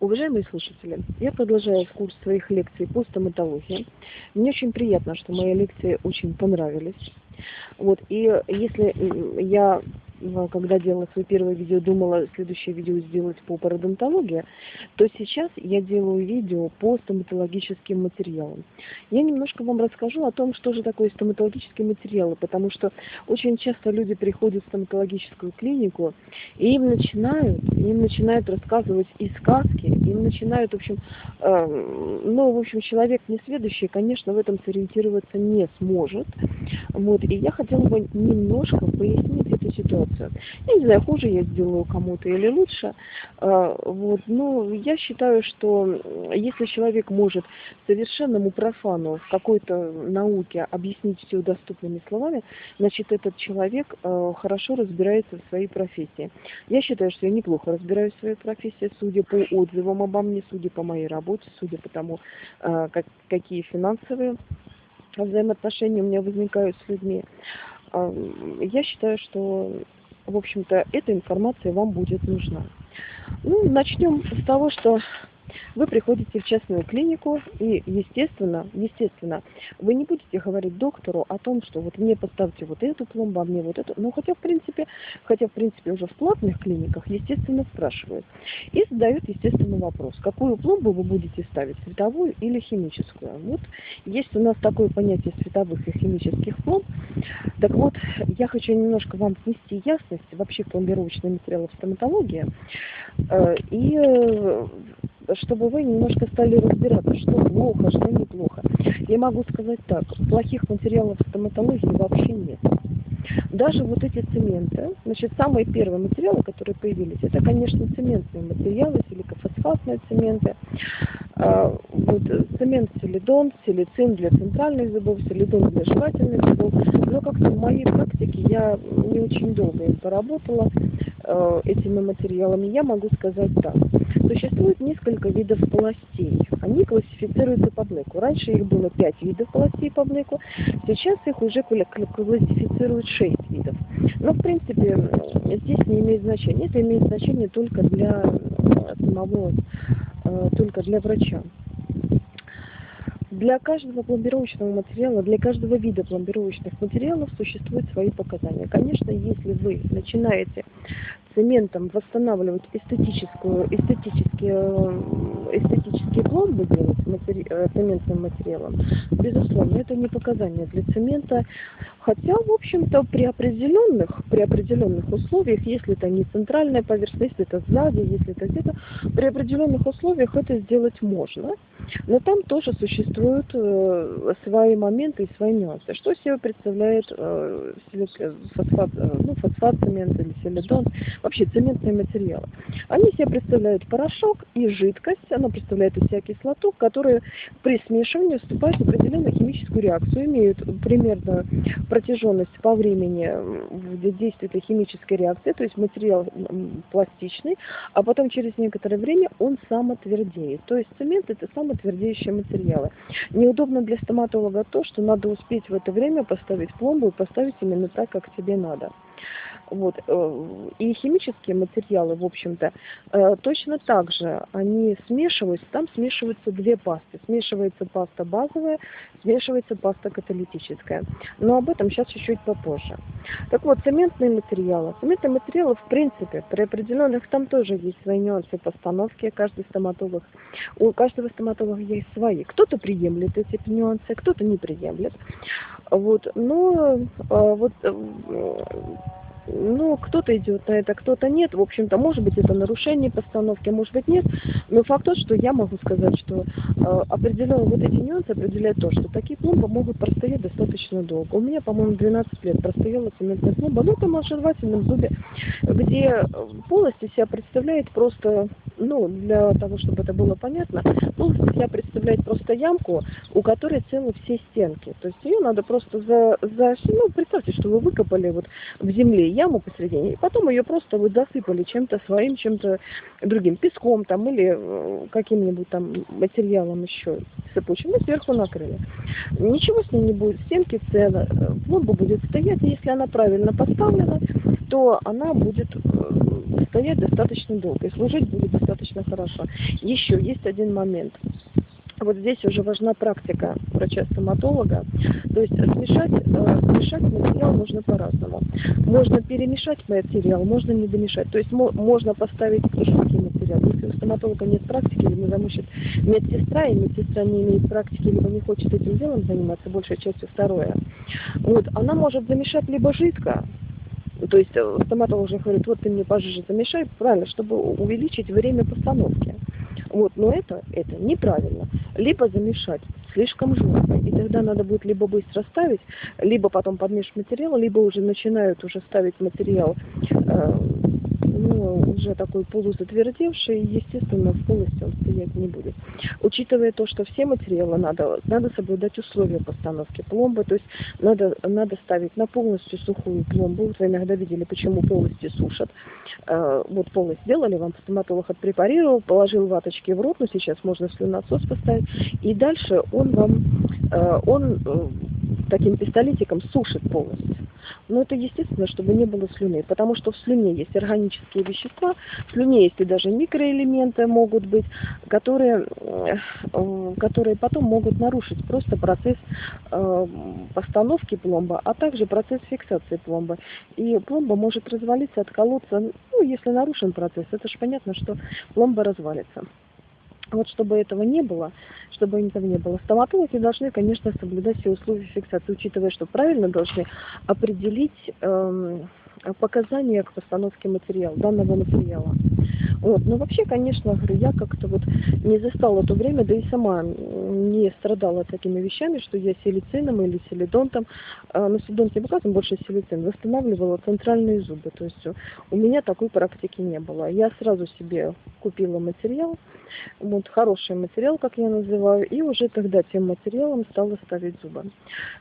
Уважаемые слушатели, я продолжаю курс своих лекций по стоматологии. Мне очень приятно, что мои лекции очень понравились. Вот, и если я когда делала свое первое видео, думала следующее видео сделать по пародонтологии, то сейчас я делаю видео по стоматологическим материалам. Я немножко вам расскажу о том, что же такое стоматологические материалы, потому что очень часто люди приходят в стоматологическую клинику, и им начинают, им начинают рассказывать и сказки, им начинают, в общем, э, ну, в общем, человек несведущий, конечно, в этом сориентироваться не сможет. Вот, и я хотела бы немножко пояснить эту ситуацию ситуацию. Я не знаю, хуже я сделаю кому-то или лучше. А, вот. Но я считаю, что если человек может совершенному профану в какой-то науке объяснить все доступными словами, значит, этот человек а, хорошо разбирается в своей профессии. Я считаю, что я неплохо разбираюсь в своей профессии, судя по отзывам обо мне, судя по моей работе, судя по тому, а, как, какие финансовые взаимоотношения у меня возникают с людьми. Я считаю, что в общем-то, эта информация вам будет нужна. Ну, начнем с того, что вы приходите в частную клинику, и, естественно, естественно, вы не будете говорить доктору о том, что вот мне поставьте вот эту пломбу, а мне вот эту. Ну, хотя, в принципе, хотя, в принципе, уже в платных клиниках, естественно, спрашивают. И задают, естественно, вопрос, какую пломбу вы будете ставить, световую или химическую. Вот есть у нас такое понятие световых и химических пломб. Так вот, я хочу немножко вам внести ясность вообще в пломбировочные материалы в стоматологии. Э, и э, чтобы вы немножко стали разбираться, что плохо, что неплохо. Я могу сказать так, плохих материалов стоматологии вообще нет. Даже вот эти цементы, значит, самые первые материалы, которые появились, это, конечно, цементные материалы, силикофосфатные цементы. А, вот, цемент селидон, силицин для центральных зубов, селидон для жевательных зубов. Но как-то в моей практике я не очень долго им поработала этими материалами. Я могу сказать так. Существует несколько видов полостей. Они классифицируются по блэку. Раньше их было 5 видов полостей по блэку, сейчас их уже классифицируют 6 видов. Но, в принципе, здесь не имеет значения. Это имеет значение только для самого, э, только для врача. Для каждого пломбировочного материала, для каждого вида пломбировочных материалов существуют свои показания. Конечно, если вы начинаете цементом восстанавливать эстетическую, эстетические, э, эстетические пломбы делать матери, э, цементным материалом, безусловно, это не показания для цемента. Хотя, в общем-то, при определенных, при определенных условиях, если это не центральная поверхность, если это сзади, если это где-то, при определенных условиях это сделать можно. Но там тоже существуют э, свои моменты и свои нюансы. Что себе представляет э, фосфат, э, ну, фосфат цемент или селидон, вообще цементные материалы? Они себе представляют порошок и жидкость, она представляет из себя кислоту, которые при смешивании вступают в определенную химическую реакцию, имеют примерно протяженность по времени действия этой химической реакции, то есть материал пластичный, а потом через некоторое время он самотвердеет. То есть цемент это самый твердеющие материалы. Неудобно для стоматолога то, что надо успеть в это время поставить пломбу и поставить именно так, как тебе надо. Вот. Э, и химические материалы, в общем-то, э, точно так же, они смешиваются, там смешиваются две пасты. Смешивается паста базовая, смешивается паста каталитическая. Но об этом сейчас чуть-чуть попозже. Так вот, цементные материалы. Цементные материалы, в принципе, при определенных, там тоже есть свои нюансы постановки. Каждый стоматолог, у каждого стоматолога есть свои. Кто-то приемлет эти нюансы, кто-то не приемлет. Вот. Но э, вот ну, кто-то идет на это, кто-то нет. В общем-то, может быть, это нарушение постановки, может быть, нет. Но факт тот, что я могу сказать, что э, определенно вот эти нюансы определяют то, что такие пломбы могут простоять достаточно долго. У меня, по-моему, 12 лет простояла цементная пломба, ну, там на жевательном зубе, где полость себя представляет просто, ну, для того, чтобы это было понятно, полость себя представляет просто ямку, у которой целы все стенки. То есть ее надо просто за, за ну, представьте, что вы выкопали вот в земле яму посередине, и потом ее просто вы засыпали чем-то своим, чем-то другим, песком там или э, каким-нибудь там материалом еще сыпучим, и сверху накрыли. Ничего с ней не будет, стенки целы, пломба будет стоять, и если она правильно поставлена, то она будет э, стоять достаточно долго и служить будет достаточно хорошо. Еще есть один момент вот здесь уже важна практика врача-стоматолога. То есть смешать, э, смешать материал нужно по-разному. Можно перемешать материал, можно не домешать. То есть можно поставить жидкий материал. Если у стоматолога нет практики, либо замучит медсестра, и медсестра не имеет практики, либо не хочет этим делом заниматься, большей частью второе, вот, она может замешать либо жидко, то есть э, стоматолог уже говорит, вот ты мне пожиже замешай, правильно, чтобы увеличить время постановки. Вот, но это, это неправильно. Либо замешать слишком жестко, и тогда надо будет либо быстро ставить, либо потом подмешивать материал, либо уже начинают уже ставить материал э, ну, уже такой полузатвердевший, естественно, полностью он стоять не будет. Учитывая то, что все материалы надо, надо соблюдать условия постановки пломбы, то есть надо, надо ставить на полностью сухую пломбу. Вы иногда видели, почему полностью сушат. Э, вот полость сделали, вам стоматолог отпрепарировал, положил ваточки в рот, но сейчас можно слюносос поставить, и дальше он вам, э, он э, таким пистолетиком сушит полностью. Но это естественно, чтобы не было слюны, потому что в слюне есть органические вещества, в слюне есть и даже микроэлементы могут быть, которые, э, которые потом могут нарушить просто процесс э, постановки пломбы, а также процесс фиксации пломбы. И пломба может развалиться, отколоться, ну, если нарушен процесс, это же понятно, что пломба развалится. Вот чтобы этого не было, чтобы этого не было, стоматологи должны, конечно, соблюдать все условия фиксации, учитывая, что правильно должны определить эм, показания к постановке материала, данного материала. Вот. Но вообще, конечно, говорю, я как-то вот не застала то время, да и сама не страдала такими вещами, что я силицином или силидонтом, а, ну силидонт не показываем, больше силицин, восстанавливала центральные зубы. То есть у меня такой практики не было. Я сразу себе купила материал, вот хороший материал, как я называю, и уже тогда тем материалом стала ставить зубы.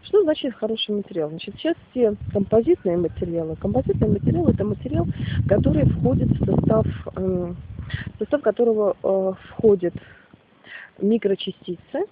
Что значит хороший материал? Значит, сейчас все композитные материалы. Композитный материал это материал, который входит в состав, э, в состав которого э, входит микрочастицы,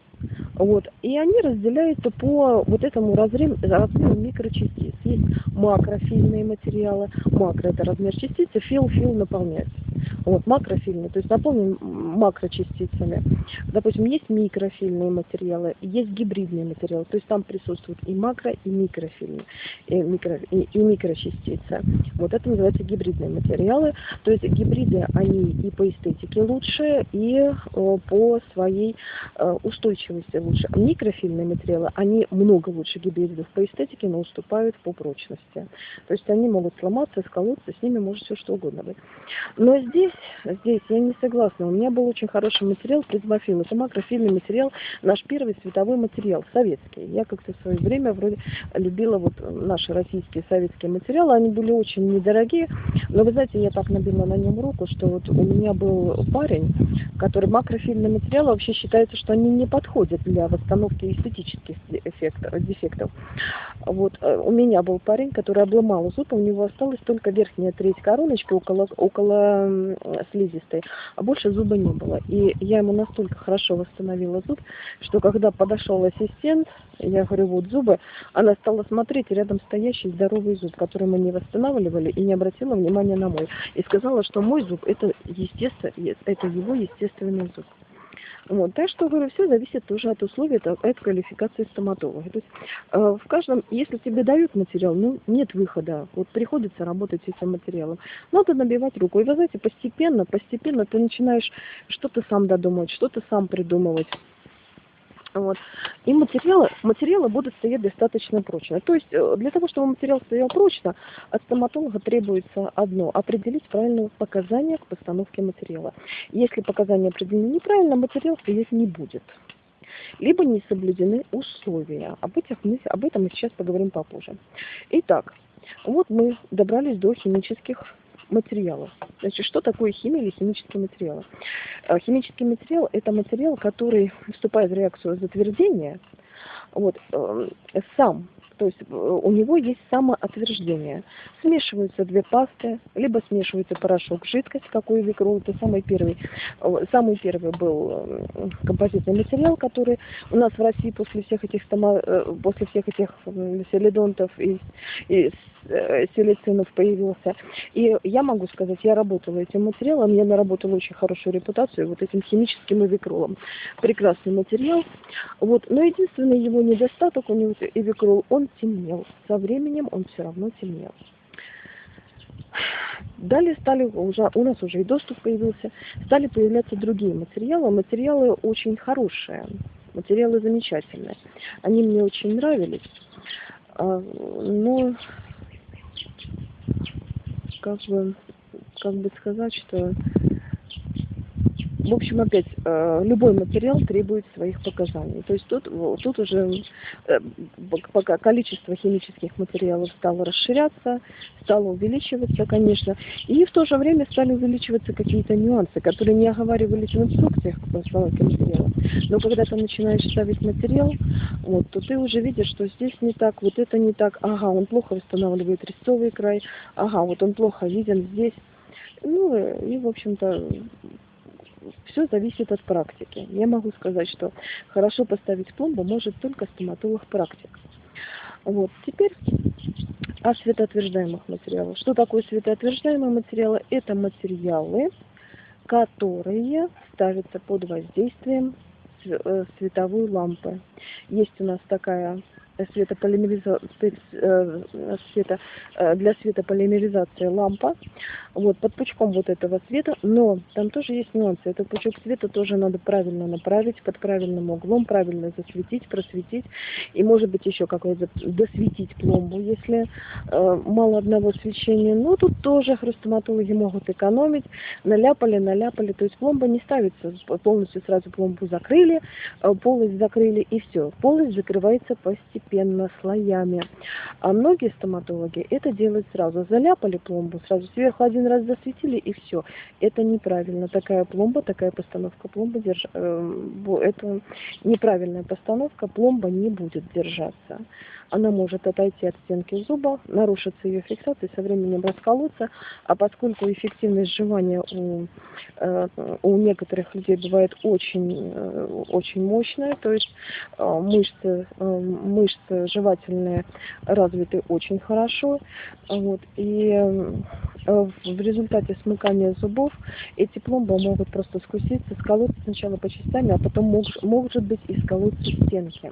вот. И они разделяются по вот этому разрезу, размеру микрочастиц. Есть макрофильные материалы. Макро – это размер частицы, фил, фил наполняется. Вот, макрофильные, то есть наполнен макрочастицами. Допустим, есть микрофильные материалы, есть гибридные материалы, то есть там присутствуют и макро, и микрофильные, и, микро, и, и микрочастицы. Вот это называется гибридные материалы. То есть гибриды, они и по эстетике лучше, и о, по своей э, устойчивости лучше. Микрофильные материалы, они много лучше гибридов по эстетике, но уступают по прочности. То есть они могут сломаться, сколоться, с ними может все что угодно быть. Но здесь, здесь я не согласна. У меня был очень хороший материал призмофил. Это макрофильный материал, наш первый световой материал, советский. Я как-то в свое время вроде любила вот наши российские советские материалы. Они были очень недорогие. Но вы знаете, я так набила на нем руку, что вот у меня был парень, который макрофильный материал вообще считается, что они не подходят для восстановки эстетических дефектов. Вот э, у меня был парень, который обломал зуб, у него осталась только верхняя треть короночки около, около слизистой, а больше зуба не было. И я ему настолько хорошо восстановила зуб, что когда подошел ассистент, я говорю, вот зубы, она стала смотреть рядом стоящий здоровый зуб, который мы не восстанавливали, и не обратила внимания на мой. И сказала, что мой зуб это, естественно, это его естественный зуб. Вот. Так что, говорю, все зависит тоже от условий, от, от квалификации стоматолога. То есть, э, в каждом, если тебе дают материал, ну, нет выхода. Вот приходится работать с этим материалом. Надо набивать руку. И вы знаете, постепенно, постепенно ты начинаешь что-то сам додумывать, что-то сам придумывать. Вот. И материалы, материалы будут стоять достаточно прочно. То есть э, для того, чтобы материал стоял прочно, от стоматолога требуется одно – определить правильные показания к постановке материала. Если показания определены неправильно, материал стоять не будет. Либо не соблюдены условия. Об, этих мы, об этом мы сейчас поговорим попозже. Итак, вот мы добрались до химических материалов. Значит, что такое химия или химические материалы? Э, химический материал – это материал, который вступает в реакцию затвердения, вот, эм, сам То есть э, у него есть самоотверждение. Смешиваются две пасты, либо смешивается порошок, жидкость, какой викрол. Это самый первый, э, самый первый был э, композитный материал, который у нас в России после всех этих, стома, после всех этих селидонтов и, и селицинов появился. И я могу сказать, я работала этим материалом, я наработала очень хорошую репутацию вот этим химическим эвикролом. Прекрасный материал. Вот. Но единственный его недостаток, у него эвикрол, он темнел. Со временем он все равно темнел. Далее стали уже, у нас уже и доступ появился, стали появляться другие материалы. Материалы очень хорошие, материалы замечательные. Они мне очень нравились. А, но как бы, как бы сказать, что в общем, опять, э, любой материал требует своих показаний. То есть тут, тут уже э, пока количество химических материалов стало расширяться, стало увеличиваться, конечно, и в то же время стали увеличиваться какие-то нюансы, которые не оговаривались в инструкциях к постановке материала. Но когда ты начинаешь ставить материал, вот, то ты уже видишь, что здесь не так, вот это не так, ага, он плохо восстанавливает резцовый край, ага, вот он плохо виден здесь. Ну и, в общем-то, все зависит от практики. Я могу сказать, что хорошо поставить пломбу может только стоматолог-практик. Вот. Теперь о светоотверждаемых материалах. Что такое светоотверждаемые материалы? Это материалы, которые ставятся под воздействием э, световой лампы. Есть у нас такая светополимеризации, э, света, э, для светополимеризации лампа, вот, под пучком вот этого света, но там тоже есть нюансы. Этот пучок света тоже надо правильно направить, под правильным углом, правильно засветить, просветить, и может быть еще какой-то досветить пломбу, если э, мало одного свечения. Но тут тоже хрустоматологи могут экономить, наляпали, наляпали, то есть пломба не ставится, полностью сразу пломбу закрыли, э, полость закрыли и все. Полость закрывается постепенно постепенно, слоями. А многие стоматологи это делают сразу. Заляпали пломбу, сразу сверху один раз засветили и все. Это неправильно. Такая пломба, такая постановка пломбы, держ... Э, это неправильная постановка, пломба не будет держаться она может отойти от стенки зуба, нарушится ее фиксация, со временем расколоться, а поскольку эффективность сживания у, э, у некоторых людей бывает очень, э, очень мощная, то есть э, мышцы, мышцы жевательные развиты очень хорошо, вот, и в результате смыкания зубов эти пломбы могут просто скуситься, сколоться сначала по частями, а потом может быть и сколоться стенки.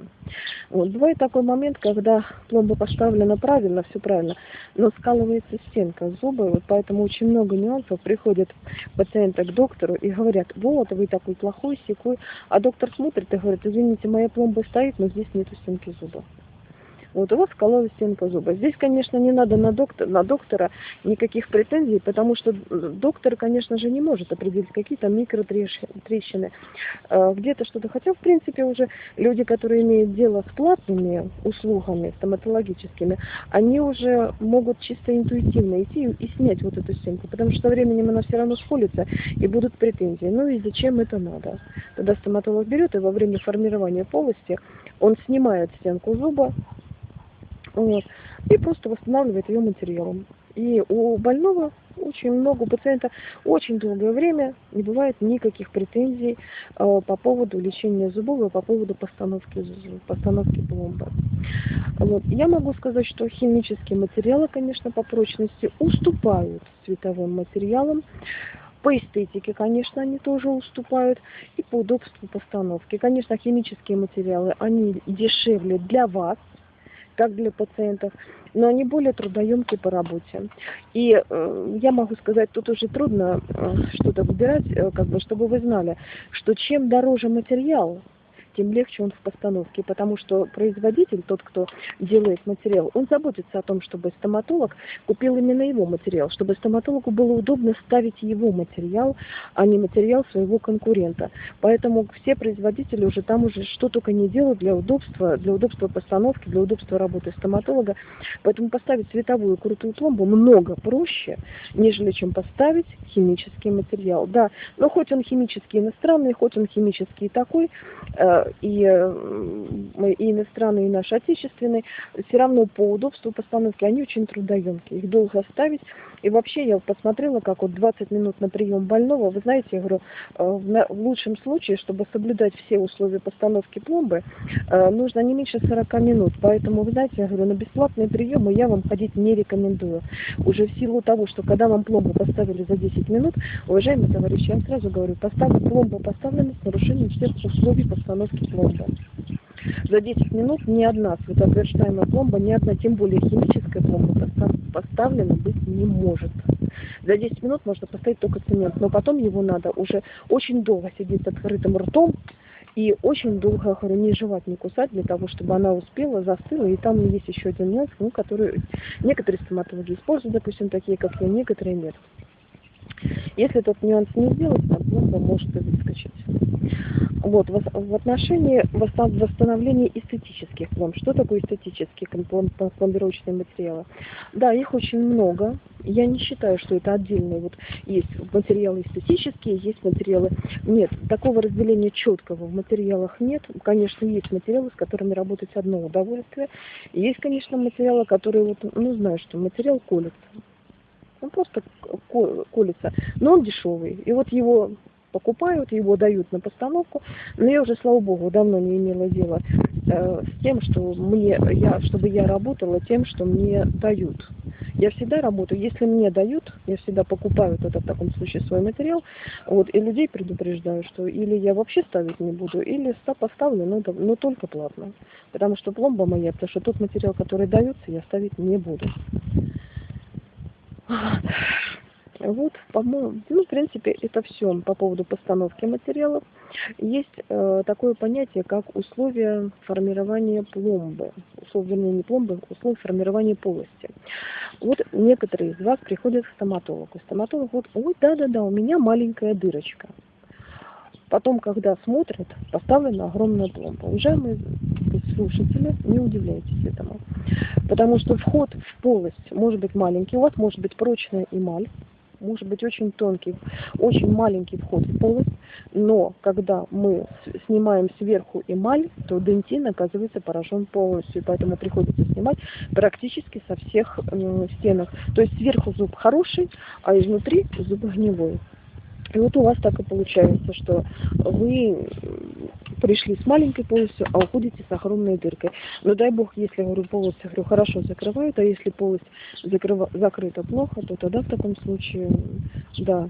Вот. Бывает такой момент, когда пломба поставлена правильно, все правильно, но скалывается стенка зуба, вот поэтому очень много нюансов. Приходят пациенты к доктору и говорят, вот, вы такой плохой, секой, а доктор смотрит и говорит, извините, моя пломба стоит, но здесь нету стенки зуба. Вот у вас скололась стенка зуба. Здесь, конечно, не надо на, доктор, на доктора никаких претензий, потому что доктор, конечно же, не может определить какие-то микротрещины, э, где-то что-то. Хотя, в принципе, уже люди, которые имеют дело с платными услугами стоматологическими, они уже могут чисто интуитивно идти и снять вот эту стенку, потому что со временем она все равно схолится и будут претензии. Ну и зачем это надо? Тогда стоматолог берет и во время формирования полости он снимает стенку зуба, вот, и просто восстанавливает ее материалом. И у больного очень много, у пациента очень долгое время не бывает никаких претензий э, по поводу лечения зубов и по поводу постановки, постановки пломбы. Вот. Я могу сказать, что химические материалы, конечно, по прочности уступают световым материалам. По эстетике, конечно, они тоже уступают. И по удобству постановки. Конечно, химические материалы, они дешевле для вас, как для пациентов, но они более трудоемкие по работе. И э, я могу сказать, тут уже трудно э, что-то выбирать, э, как бы, чтобы вы знали, что чем дороже материал, тем легче он в постановке, потому что производитель, тот, кто делает материал, он заботится о том, чтобы стоматолог купил именно его материал, чтобы стоматологу было удобно ставить его материал, а не материал своего конкурента. Поэтому все производители уже там уже что только не делают для удобства, для удобства постановки, для удобства работы стоматолога. Поэтому поставить световую крутую пломбу много проще, нежели чем поставить химический материал. Да, но хоть он химический иностранный, хоть он химический такой, э, и, и иностранные, и наши отечественные, все равно по удобству постановки, они очень трудоемкие, их долго ставить. И вообще я посмотрела, как вот 20 минут на прием больного, вы знаете, я говорю, в лучшем случае, чтобы соблюдать все условия постановки пломбы, нужно не меньше 40 минут. Поэтому, вы знаете, я говорю, на бесплатные приемы я вам ходить не рекомендую. Уже в силу того, что когда вам пломбу поставили за 10 минут, уважаемые товарищи, я сразу говорю, поставлю пломбу поставлена с нарушением всех условий постановки пломбы. За 10 минут ни одна светоотверждаемая пломба, ни одна, тем более химическая пломба поставлена быть не может. За 10 минут можно поставить только цемент, но потом его надо уже очень долго сидеть с открытым ртом, и очень долго, говорю, не жевать, не кусать, для того, чтобы она успела, застыла. И там есть еще один нюанс, ну, который некоторые стоматологи используют, допустим, такие, как я, некоторые нет. Если этот нюанс не сделать, там пломба может выскочить. Вот, в отношении восстановления эстетических пломб. Что такое эстетические пломбировочные материалы? Да, их очень много. Я не считаю, что это отдельные. Вот есть материалы эстетические, есть материалы... Нет, такого разделения четкого в материалах нет. Конечно, есть материалы, с которыми работать одно удовольствие. Есть, конечно, материалы, которые, вот, ну, знаю, что материал колется. Он просто колется, но он дешевый. И вот его покупают, его дают на постановку. Но я уже, слава богу, давно не имела дела э, с тем, что мне, я, чтобы я работала тем, что мне дают. Я всегда работаю, если мне дают, я всегда покупаю это в таком случае свой материал, вот, и людей предупреждаю, что или я вообще ставить не буду, или поставлю, но, но только платно. Потому что пломба моя, потому что тот материал, который дается, я ставить не буду. Вот, по-моему, ну, в принципе, это все по поводу постановки материалов. Есть э, такое понятие, как условия формирования пломбы. Условия, не пломбы, условия формирования полости. Вот некоторые из вас приходят к стоматологу. Стоматолог вот, ой, да-да-да, у меня маленькая дырочка. Потом, когда смотрят, поставлена огромная пломба. Уважаемые слушатели, не удивляйтесь этому. Потому что вход в полость может быть маленький, у вас может быть прочная эмаль, может быть очень тонкий, очень маленький вход в полость, но когда мы снимаем сверху эмаль, то дентин оказывается поражен полностью, поэтому приходится снимать практически со всех стенок. То есть сверху зуб хороший, а изнутри зуб гнилой. И вот у вас так и получается, что вы пришли с маленькой полостью, а уходите с огромной дыркой. Но дай бог, если, говорю, полость, говорю, хорошо закрывают, а если полость закрыва, закрыта плохо, то тогда в таком случае, да.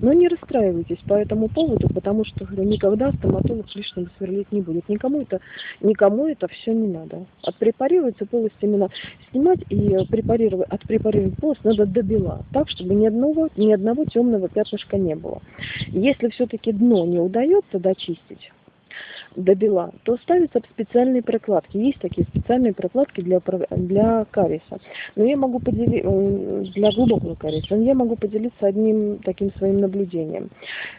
Но не расстраивайтесь по этому поводу, потому что, говорю, никогда стоматолог лишнего сверлить не будет. Никому это, никому это все не надо. Отпрепарируется полость именно снимать и препарировать, отпрепарировать полость надо до бела, так, чтобы ни одного, ни одного темного пятнышка не было. Если все-таки дно не удается дочистить, до бела, то ставятся специальные прокладки. Есть такие специальные прокладки для, для кариеса. Но я могу поделиться, э, для глубокого кариеса, я могу поделиться одним таким своим наблюдением.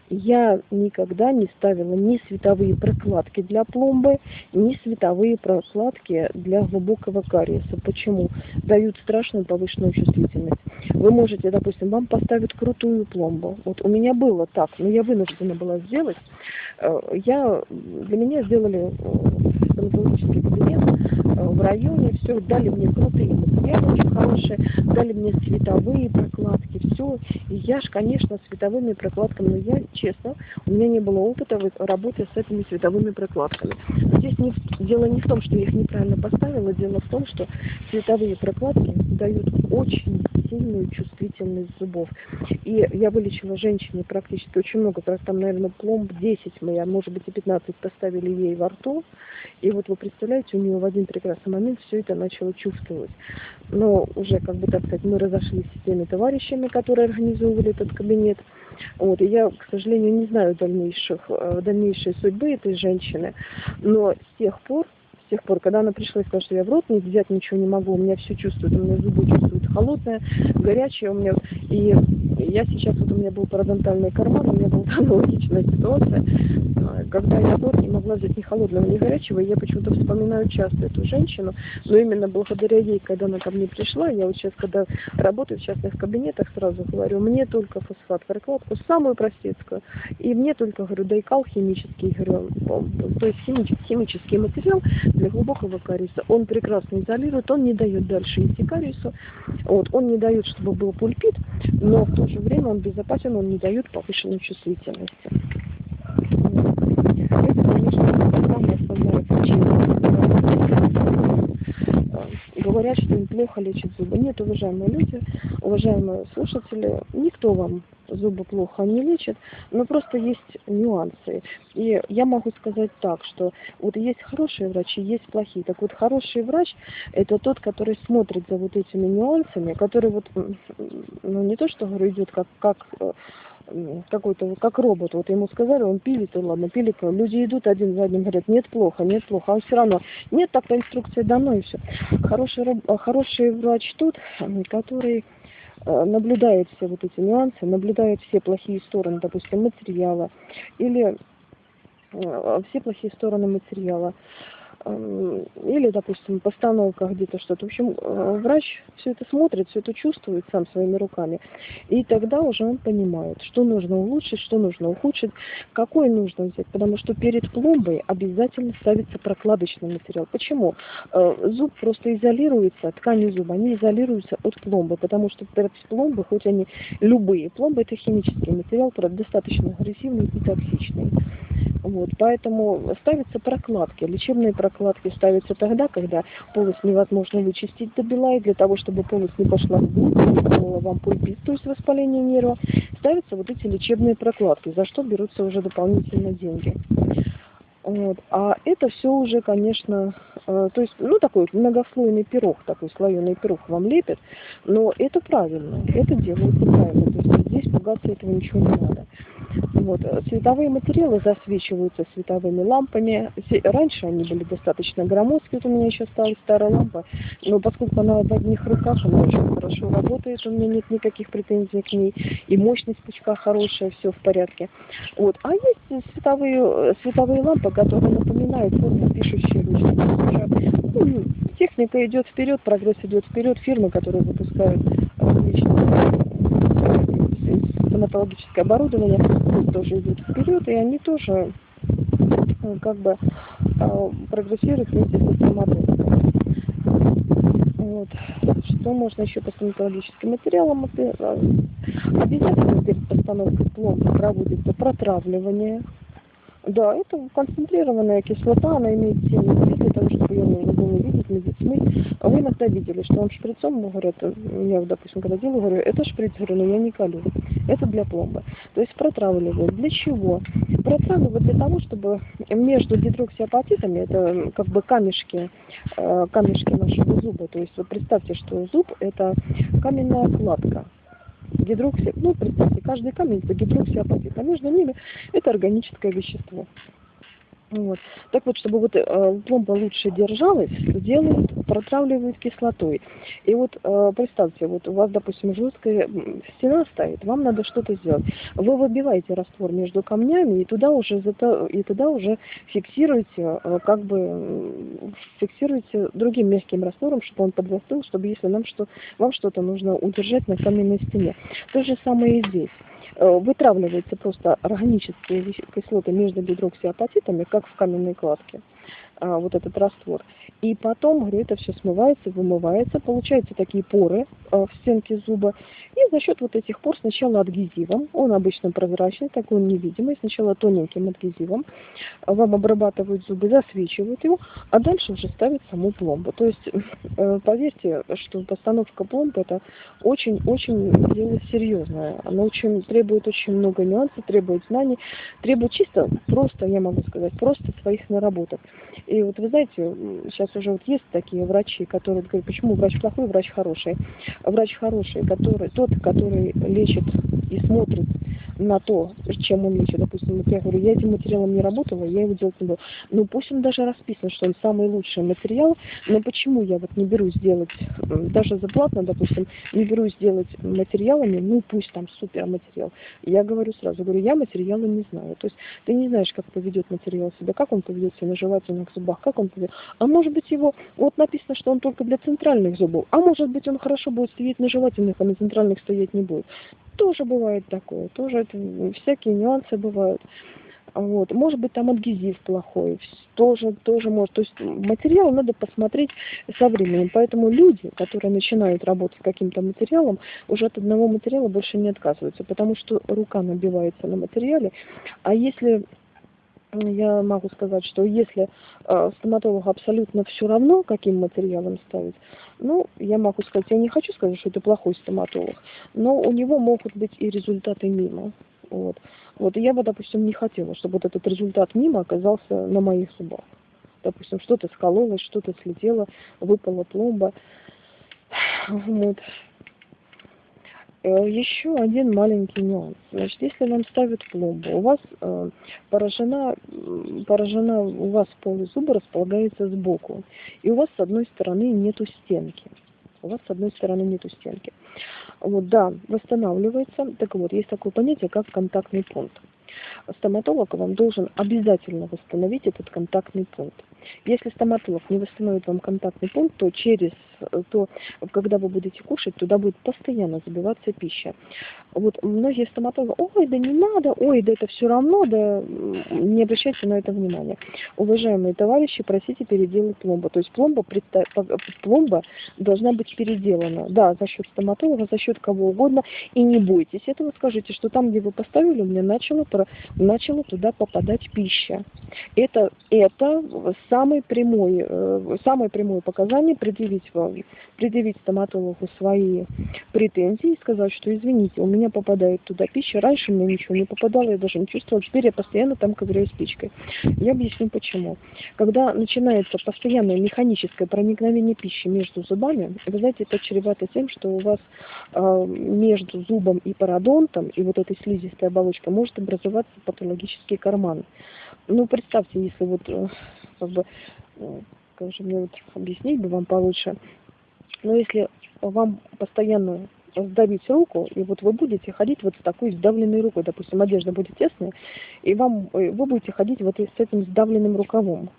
Я никогда не ставила ни световые прокладки для пломбы, ни световые прокладки для глубокого кариеса. Почему? Дают страшную повышенную чувствительность. Вы можете, допустим, вам поставят крутую пломбу. Вот у меня было так, но я вынуждена была сделать. Э, я, для меня сделали э, стоматологический кабинет э, в районе, все, дали мне крутые материалы очень хорошие, дали мне световые прокладки, все. И я ж, конечно, световыми прокладками, но я, честно, у меня не было опыта в работе с этими световыми прокладками. Здесь не, дело не в том, что я их неправильно поставила, дело в том, что световые прокладки дают очень сильную чувствительность зубов. И я вылечила женщине практически очень много, там, наверное, пломб 10 мы, а может быть и 15 поставили ей во рту. И вот вы представляете, у нее в один прекрасный момент все это начало чувствовать. Но уже, как бы так сказать, мы разошлись с теми товарищами, которые организовывали этот кабинет. Вот, и я, к сожалению, не знаю дальнейших, э, дальнейшей судьбы этой женщины, но с тех пор с тех пор, когда она пришла и сказала, что я в рот не взять ничего не могу, у меня все чувствует, у меня зубы чувствуют холодное, горячее, у меня, и я сейчас, вот у меня был парадонтальный карман, у меня была аналогичная ситуация, когда я год не могла взять ни холодного, ни горячего, я почему-то вспоминаю часто эту женщину, но именно благодаря ей, когда она ко мне пришла, я вот сейчас, когда работаю в частных кабинетах, сразу говорю, мне только фосфат, прокладку самую простецкую, и мне только, говорю, дайкал химический, говорю, то есть химический, химический материал для глубокого кариеса, он прекрасно изолирует, он не дает дальше идти кариесу, вот, он не дает, чтобы был пульпит, но в то же время он безопасен, он не дает повышенной чувствительности. Это, конечно, самая основная причина. Говорят, что неплохо лечит зубы. Нет, уважаемые люди, уважаемые слушатели, никто вам зубы плохо не лечит, но просто есть нюансы. И я могу сказать так, что вот есть хорошие врачи, есть плохие. Так вот, хороший врач – это тот, который смотрит за вот этими нюансами, который вот, ну не то, что говорю, идет как, как э, какой-то, как робот. Вот ему сказали, он пилит, и ладно, пилит. Люди идут один за одним, говорят, нет, плохо, нет, плохо. А он все равно, нет, так-то инструкция дано, и все. Хороший, хороший врач тот, который э, наблюдает все вот эти нюансы, наблюдает все плохие стороны, допустим, материала, или э, все плохие стороны материала, или, допустим, постановка где-то что-то. В общем, э, врач все это смотрит, все это чувствует сам своими руками. И тогда уже он понимает, что нужно улучшить, что нужно ухудшить, какой нужно взять. Потому что перед пломбой обязательно ставится прокладочный материал. Почему? Э, зуб просто изолируется, ткани зуба, они изолируются от пломбы. Потому что пломбы, хоть они любые, пломбы это химический материал, достаточно агрессивный и токсичный. Вот, поэтому ставятся прокладки. Лечебные прокладки ставятся тогда, когда полость невозможно вычистить до бела, и для того, чтобы полость не пошла в глубь, вам пульпит, то есть воспаление нерва, ставятся вот эти лечебные прокладки, за что берутся уже дополнительно деньги. Вот. А это все уже, конечно, э, то есть, ну, такой многослойный пирог, такой слоеный пирог вам лепят, но это правильно, это делается правильно, то есть здесь пугаться этого ничего не надо. Вот. Световые материалы засвечиваются световыми лампами. Раньше они были достаточно громоздкие. Вот у меня еще осталась старая лампа. Но поскольку она в одних руках, она очень хорошо работает. У меня нет никаких претензий к ней. И мощность пучка хорошая, все в порядке. Вот. А есть световые, световые лампы, которые напоминают форму пишущей ручки. Ну, техника идет вперед, прогресс идет вперед. Фирмы, которые выпускают различные стоматологическое оборудование тоже идет вперед, и они тоже э, как бы э, прогрессируют вместе с стоматологом. Вот. Что можно еще по стоматологическим материалам? Э, обязательно перед постановкой пломбы проводится протравливание. Да, это концентрированная кислота, она имеет 7 для того, чтобы ее можно было видеть, медицины. А вы иногда видели, что вам шприцом говорят, я, допустим, когда делаю, говорю, это шприц, говорю, но я не колю. Это для пломбы. То есть протравливают. Для чего? Протравливают для того, чтобы между гидроксиапатитами, это как бы камешки, э, камешки нашего зуба. То есть вот представьте, что зуб это каменная кладка гидрокси, ну, представьте, каждый камень это гидроксиапатит, а между ними это органическое вещество. Вот. Так вот, чтобы вот э, пломба лучше держалась, делают, протравливают кислотой. И вот э, представьте, вот у вас, допустим, жесткая стена стоит, вам надо что-то сделать. Вы выбиваете раствор между камнями и туда уже, и туда уже фиксируете, э, как бы фиксируете другим мягким раствором, чтобы он подзастыл, чтобы если нам что, вам что-то нужно удержать на каменной стене. То же самое и здесь. Э, вытравливаются просто органические кислоты между гидроксиапатитами, как в каменной кладке. А, вот этот раствор. И потом, говорю, это все смывается, вымывается, получаются такие поры а, в стенке зуба. И за счет вот этих пор сначала адгезивом, он обычно прозрачный, такой он невидимый, сначала тоненьким адгезивом вам обрабатывают зубы, засвечивают его, а дальше уже ставят саму пломбу. То есть, э, поверьте, что постановка пломбы это очень-очень дело серьезное. Оно очень требует очень много нюансов, требует знаний, требует чисто, просто, я могу сказать, просто своих наработок. И вот вы знаете, сейчас уже вот есть такие врачи, которые говорят, почему врач плохой, врач хороший. Врач хороший, который, тот, который лечит и смотрит на то, чем он лечит. Допустим, вот я говорю, я этим материалом не работала, я его делать не буду. Ну пусть он даже расписан, что он самый лучший материал, но почему я вот не берусь делать, даже заплатно, допустим, не берусь делать материалами, ну пусть там супер материал. Я говорю сразу, говорю, я материалы не знаю. То есть ты не знаешь, как поведет материал себя, как он поведет себя на жевательных зубах, как он поведет. А может быть его, вот написано, что он только для центральных зубов, а может быть он хорошо будет стоять на жевательных, а на центральных стоять не будет. Тоже бывает такое, тоже это, всякие нюансы бывают. Вот. Может быть, там адгезив плохой, тоже, тоже может. То есть материал надо посмотреть со временем. Поэтому люди, которые начинают работать с каким-то материалом, уже от одного материала больше не отказываются, потому что рука набивается на материале. А если я могу сказать, что если э, стоматологу абсолютно все равно, каким материалом ставить, ну, я могу сказать, я не хочу сказать, что это плохой стоматолог, но у него могут быть и результаты мимо. Вот. Вот, и я бы, допустим, не хотела, чтобы вот этот результат мимо оказался на моих зубах. Допустим, что-то скололось, что-то слетело, выпала пломба. Вот. Э, Еще один маленький нюанс. Значит, если вам ставят пломбу, у вас э, поражена, поражена, у вас полый зуба располагается сбоку, и у вас с одной стороны нету стенки. У вас с одной стороны нету стенки. Вот, да, восстанавливается. Так вот, есть такое понятие, как контактный пункт. Стоматолог вам должен обязательно восстановить этот контактный пункт. Если стоматолог не восстановит вам контактный пункт, то через то, когда вы будете кушать, туда будет постоянно забиваться пища. Вот многие стоматологи, ой, да не надо, ой, да это все равно, да не обращайте на это внимания. Уважаемые товарищи, просите переделать пломбу. То есть пломба, пломба должна быть переделана. Да, за счет стоматолога, за счет кого угодно. И не бойтесь этого, скажите, что там, где вы поставили, у меня начала, туда попадать пища. Это, это самое прямое, э, самое прямое показание предъявить вам, предъявить стоматологу свои претензии и сказать, что извините, у меня попадает туда пища, раньше мне ничего не попадало, я даже не чувствовала, теперь я постоянно там ковыряю спичкой. Я объясню почему. Когда начинается постоянное механическое проникновение пищи между зубами, вы знаете, это чревато тем, что у вас э, между зубом и пародонтом и вот этой слизистой оболочкой может образоваться патологический карман. Ну, представьте, если вот, э, как бы, э, как же мне вот объяснить бы вам получше, но если вам постоянно сдавить руку, и вот вы будете ходить вот с такой сдавленной рукой, допустим, одежда будет тесная, и вам, э, вы будете ходить вот с этим сдавленным рукавом,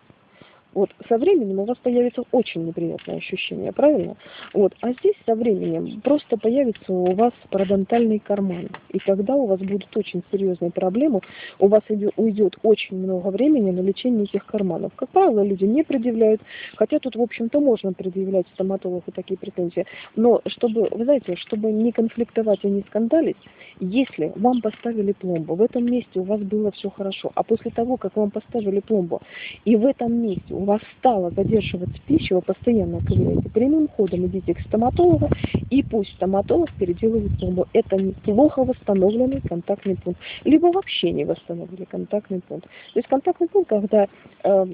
вот со временем у вас появится очень неприятное ощущение, правильно? Вот, а здесь со временем просто появится у вас парадонтальный карман. И тогда у вас будут очень серьезные проблемы. У вас уйдет очень много времени на лечение этих карманов. Как правило, люди не предъявляют, хотя тут, в общем-то, можно предъявлять стоматологу такие претензии. Но чтобы, вы знаете, чтобы не конфликтовать и не скандалить, если вам поставили пломбу, в этом месте у вас было все хорошо, а после того, как вам поставили пломбу, и в этом месте у вас стало задерживаться пища, вы постоянно ковыряете прямым ходом, идите к стоматологу, и пусть стоматолог переделывает пломбу. Это неплохо восстановленный контактный пункт. Либо вообще не восстановили контактный пункт. То есть контактный пункт, когда э,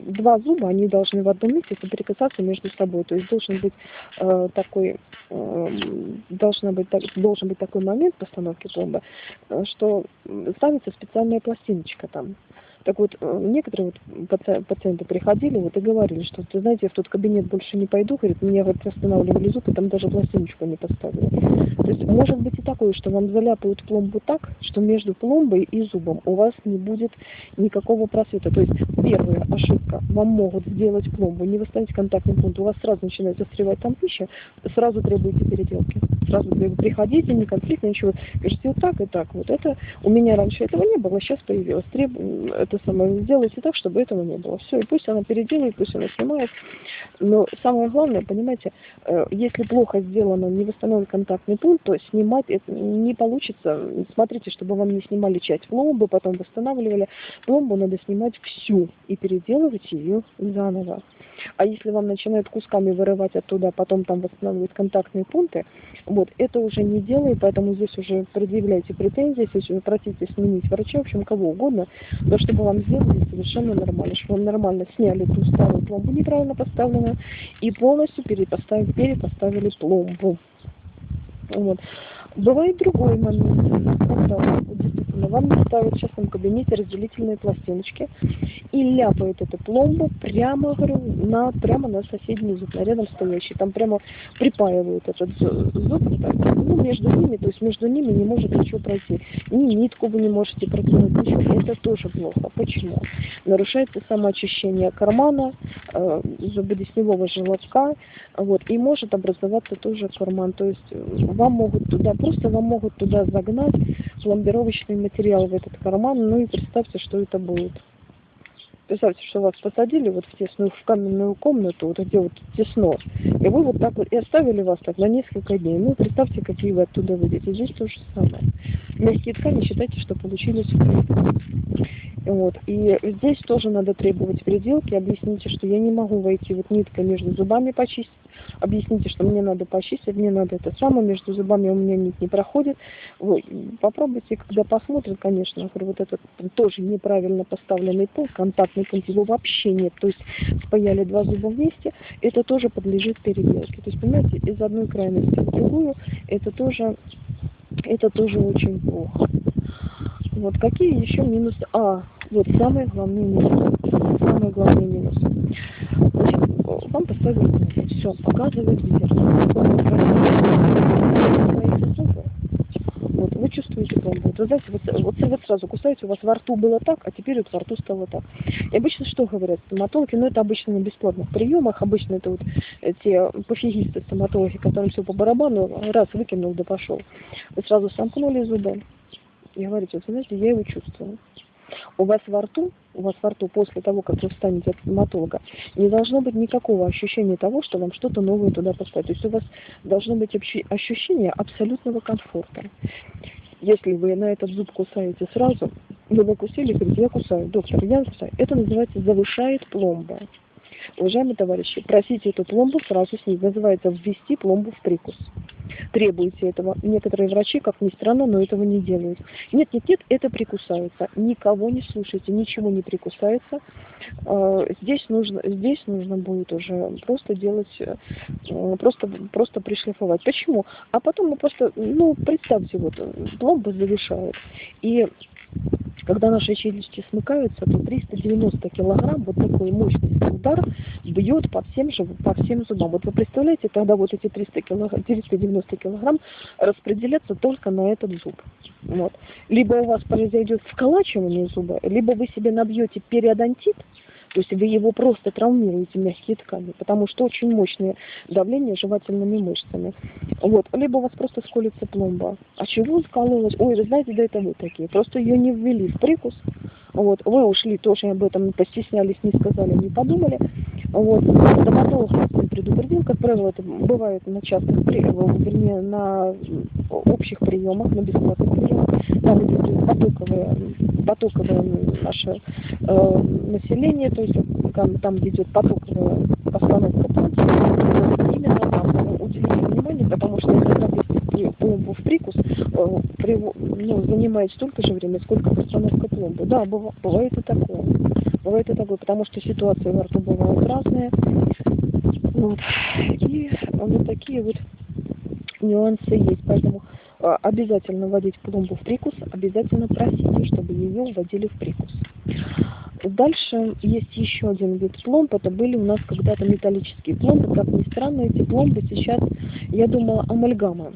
два зуба, они должны в одном месте соприкасаться между собой. То есть должен быть э, такой, э, должна быть, должен быть такой момент постановки пломбы, э, что ставится специальная пластиночка там. Так вот, э, некоторые вот пациенты приходили вот и говорили, что, ты знаете, я в тот кабинет больше не пойду, говорит, меня вот останавливали зуб, и там даже пластиночку не поставили. То есть может быть и такое, что вам заляпают пломбу так, что между пломбой и зубом у вас не будет никакого просвета. То есть первая ошибка, вам могут сделать пломбу, не восстановить контактный пункт, у вас сразу начинает застревать там пища, сразу требуете переделки. Сразу приходите, не конфликтно, ничего. Говорите, вот так и так. Вот это у меня раньше этого не было, сейчас появилось. Треб... Это это самое, сделайте так, чтобы этого не было. Все, и пусть она переделает, пусть она снимает. Но самое главное, понимаете, э, если плохо сделано, не восстановлен контактный пункт, то снимать это не получится. Смотрите, чтобы вам не снимали часть пломбы, потом восстанавливали. Пломбу надо снимать всю и переделывать ее заново. А если вам начинают кусками вырывать оттуда, потом там восстанавливать контактные пункты, вот, это уже не делай, поэтому здесь уже предъявляйте претензии, здесь уже просите сменить врача, в общем, кого угодно, но чтобы вам сделали совершенно нормально, чтобы вам нормально сняли ту старую пломбу неправильно поставленную и полностью перепоставили, перепоставили пломбу. Вот. Бывает другой момент, когда не ставят в частном кабинете разделительные пластиночки и ляпают эту пломбу прямо, говорю, на, прямо на соседний зуб, на рядом стоящий. Там прямо припаивают этот зуб, ну, между ними, то есть между ними не может ничего пройти. Ни нитку вы не можете протянуть, ничего. Это тоже плохо. Почему? Нарушается самоочищение кармана, э, зубодесневого желобка, вот, и может образоваться тоже карман. То есть э, вам могут туда, просто вам могут туда загнать пломбировочный материал в этот карман, ну и представьте, что это будет. Представьте, что вас посадили вот в тесную, в каменную комнату, вот где вот тесно, и вы вот так вот, и оставили вас так на несколько дней. Ну, представьте, какие вы оттуда выйдете. Здесь то же самое. Мягкие ткани, считайте, что получились вот. И здесь тоже надо требовать переделки. Объясните, что я не могу войти вот ниткой между зубами почистить. Объясните, что мне надо почистить, мне надо это самое, между зубами у меня нить не проходит. Вот. Попробуйте, когда посмотрят, конечно, вот этот тоже неправильно поставленный пол, контактный пункт, его вообще нет. То есть спаяли два зуба вместе, это тоже подлежит переделке. То есть, понимаете, из одной крайности в другую, это тоже, это тоже очень плохо. Вот какие еще минусы? А, вот самый главный минус. Самый главный минус. Значит, вам поставили все, показывает вверх. Вот, вы чувствуете пломбу. Вот, вы знаете, вот, вот, вот сразу кусаете, у вас во рту было так, а теперь вот во рту стало так. И обычно что говорят стоматологи? Ну, это обычно на бесплатных приемах, обычно это вот те пофигисты стоматологи, которым все по барабану, раз выкинул, да пошел. Вы сразу сомкнули зубы и говорите, вот, знаете, я его чувствую у вас во рту, у вас во рту после того, как вы встанете от стоматолога, не должно быть никакого ощущения того, что вам что-то новое туда поставить. То есть у вас должно быть ощущение абсолютного комфорта. Если вы на этот зуб кусаете сразу, вы накусили, говорите, я кусаю, доктор, я кусаю. Это называется завышает пломба. Уважаемые товарищи, просите эту пломбу сразу снизить. Называется ввести пломбу в прикус требуете этого. Некоторые врачи, как ни странно, но этого не делают. Нет, нет, нет, это прикусается. Никого не слушайте, ничего не прикусается. А, здесь нужно, здесь нужно будет уже просто делать, э, просто, просто пришлифовать. Почему? А потом мы просто, ну, представьте, вот пломба завершает. И когда наши челюсти смыкаются, то 390 килограмм, вот такой мощный удар бьет по всем, же, по всем зубам. Вот вы представляете, тогда вот эти 300 килограмм, 390 килограмм распределятся только на этот зуб. Вот. Либо у вас произойдет вколачивание зуба, либо вы себе набьете периодонтит, то есть вы его просто травмируете мягкие ткани, потому что очень мощное давление жевательными мышцами. Вот. Либо у вас просто сколится пломба. А чего скололась? Ой, вы знаете, да это вы такие. Просто ее не ввели в прикус. Вот. Вы ушли, тоже об этом постеснялись, не сказали, не подумали. Вот. Стоматолог предупредил, как правило, это бывает на частных вернее, на общих приемах, на бесплатных там потоковое, потоковое наше э, население, то есть там, там идет потоковая постановка танца, именно там уделить внимание, потому что если там пломбу в прикус, э, ну, занимает столько же времени, сколько постановка пломбы. Да, бывает и такое. Бывает и такое, потому что ситуации во рту бывают разные. Вот. И вот такие вот нюансы есть. Поэтому обязательно вводить пломбу в прикус, обязательно просите, чтобы ее вводили в прикус. Дальше есть еще один вид пломб. Это были у нас когда-то металлические пломбы. Как ни странно, эти пломбы сейчас, я думала, амальгама.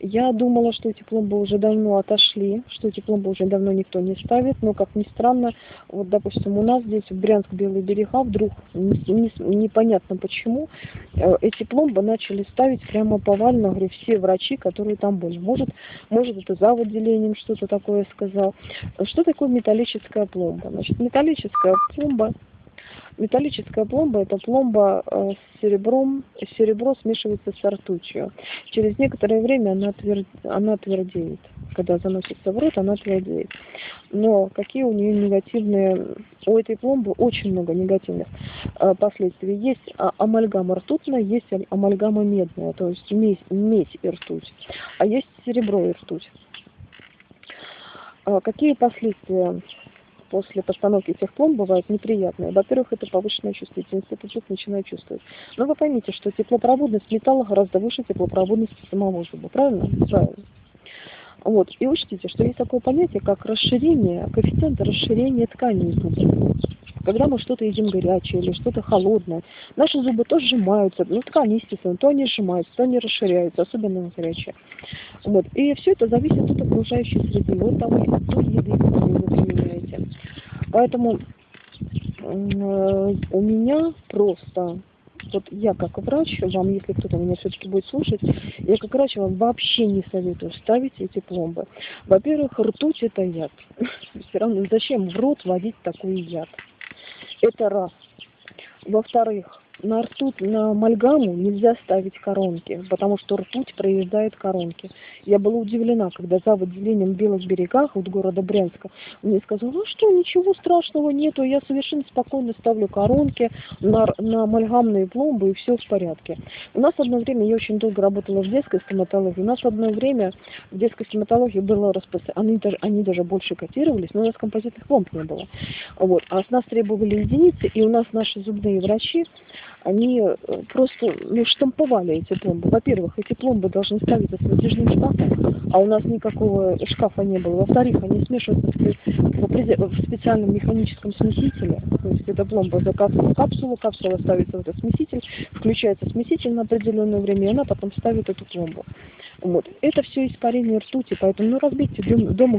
Я думала, что эти пломбы уже давно отошли, что эти пломбы уже давно никто не ставит, но, как ни странно, вот, допустим, у нас здесь, в Брянск, Белые берега, вдруг, непонятно почему, э, эти пломбы начали ставить прямо повально, говорю, все врачи, которые там были. Может, может это за отделением что-то такое сказал. Что такое металлическая пломба? Значит, металлическая пломба Металлическая пломба – это пломба э, с серебром, серебро смешивается с ртутью. Через некоторое время она, тверд, она твердеет. Когда заносится в рот, она твердеет. Но какие у нее негативные, у этой пломбы очень много негативных э, последствий. Есть а, амальгама ртутная, есть амальгама медная, то есть медь, медь и ртуть. А есть серебро и ртуть. А какие последствия после постановки этих пломб бывают неприятные. Во-первых, это повышенная чувствительность, это зуб начинает чувствовать. Но вы поймите, что теплопроводность металла гораздо выше теплопроводности самого зуба, правильно? Правильно. Вот. И учтите, что есть такое понятие, как расширение, коэффициент расширения тканей зуба. Когда мы что-то едим горячее или что-то холодное, наши зубы то сжимаются, ну ткани, естественно, то они сжимаются, то они расширяются, особенно на горячее. Вот. И все это зависит от окружающей среды, от того, той еды, которую вы применяете. Поэтому э, у меня просто вот я как врач, вам, если кто-то меня все-таки будет слушать, я как врач вам вообще не советую ставить эти пломбы. Во-первых, ртуть это яд. Все равно зачем в рот вводить такой яд? Это раз. Во-вторых, на ртуть, на амальгаму нельзя ставить коронки, потому что ртуть проезжает коронки. Я была удивлена, когда за отделением в Белых берегах от города Брянска мне сказали, ну что, ничего страшного нету, я совершенно спокойно ставлю коронки на, на амальгамные пломбы и все в порядке. У нас одно время, я очень долго работала в детской стоматологии, у нас одно время в детской стоматологии было распространено, они даже, они даже больше котировались, но у нас композитных пломб не было. Вот. А с нас требовали единицы, и у нас наши зубные врачи, они э, просто ну, штамповали эти пломбы. Во-первых, эти пломбы должны ставиться с натяжным шкафом, а у нас никакого шкафа не было. Во-вторых, они смешиваются в специальном механическом смесителе. То есть эта пломба закатывает капсулу, капсула ставится в этот смеситель, включается смеситель на определенное время, и она потом ставит эту пломбу. Вот. Это все испарение ртути, поэтому ну, разбейте дома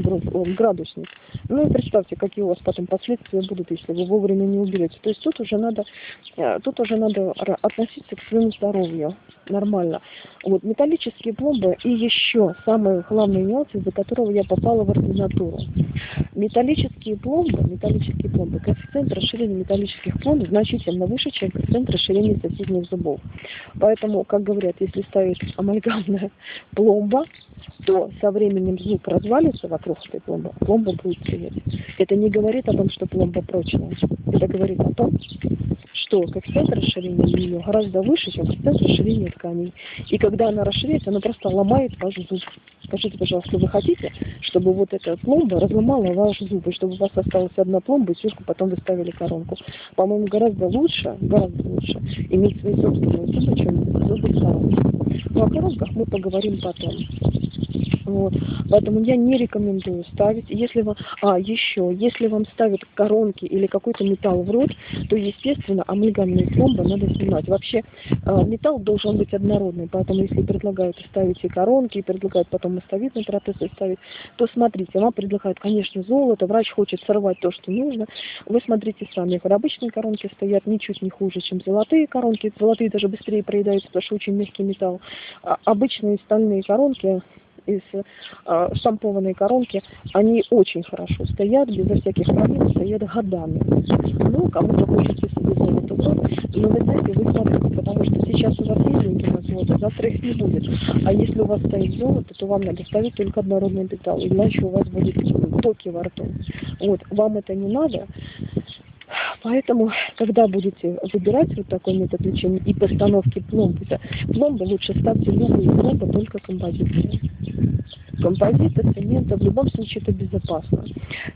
градусник. Ну и представьте, какие у вас потом последствия будут, если вы вовремя не уберете. То есть тут уже надо, э, тут уже надо относиться к своему здоровью нормально. Вот металлические пломбы и еще самый главный нюанс, из-за которого я попала в ординатуру. Металлические пломбы, металлические пломбы, коэффициент расширения металлических пломб значительно выше, чем коэффициент расширения соседних зубов. Поэтому, как говорят, если ставить амальгамная пломба, то со временем зуб развалится вокруг этой пломбы, пломба будет стоять. Это не говорит о том, что пломба прочная. Это говорит о том, что коэффициент расширения ее гораздо выше, чем коэффициент расширения тканей. И когда она расширяется, она просто ломает ваш зуб. Скажите, пожалуйста, вы хотите, чтобы вот эта пломба разломала ваш зуб, и чтобы у вас осталась одна пломба, и сверху потом вы ставили коронку? По-моему, гораздо лучше, гораздо лучше иметь свои собственные зубы, чем зубы коронки. О коронках мы поговорим потом. Вот. Поэтому я не рекомендую ставить. Если вам, а, еще, если вам ставят коронки или какой-то металл в рот, то, естественно, амальгамные пломбы надо снимать. Вообще, э, металл должен быть однородный, поэтому если предлагают ставить и коронки, и предлагают потом мостовидные протезы ставить, то смотрите, вам предлагают, конечно, золото, врач хочет сорвать то, что нужно. Вы смотрите сами, обычные коронки стоят ничуть не хуже, чем золотые коронки. Золотые даже быстрее проедаются, потому что очень мягкий металл. А обычные стальные коронки из э, штампованной коронки, они очень хорошо стоят, безо всяких проблем, стоят годами. Ну, кому-то хочется себе золото но вы знаете, вы смотрите, потому что сейчас у вас есть деньги на золото, завтра их не будет. А если у вас стоит золото, то вам надо ставить только однородный металл, иначе у вас будет токи во рту. Вот, вам это не надо, Поэтому, когда будете выбирать вот такой метод лечения и постановки пломбы, пломбы лучше ставьте любые пломбы, только композитные композита, цемента, в любом случае это безопасно.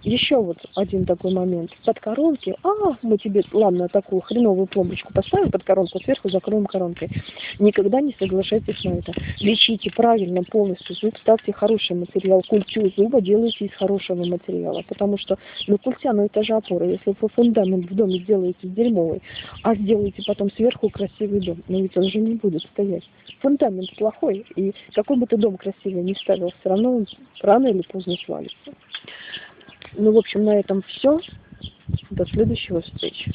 Еще вот один такой момент. Под коронки, а, мы тебе, ладно, такую хреновую пломбочку поставим под коронку, сверху закроем коронкой. Никогда не соглашайтесь на это. Лечите правильно полностью зуб, ставьте хороший материал. Культю зуба делайте из хорошего материала, потому что, ну, культя, ну, это же опора. Если вы фундамент в доме сделаете сделовый, а сделаете потом сверху красивый дом, но ведь он же не будет стоять. Фундамент плохой, и какой бы ты дом красивый не ставил, все равно он рано или поздно свалится. Ну, в общем, на этом все. До следующего встречи.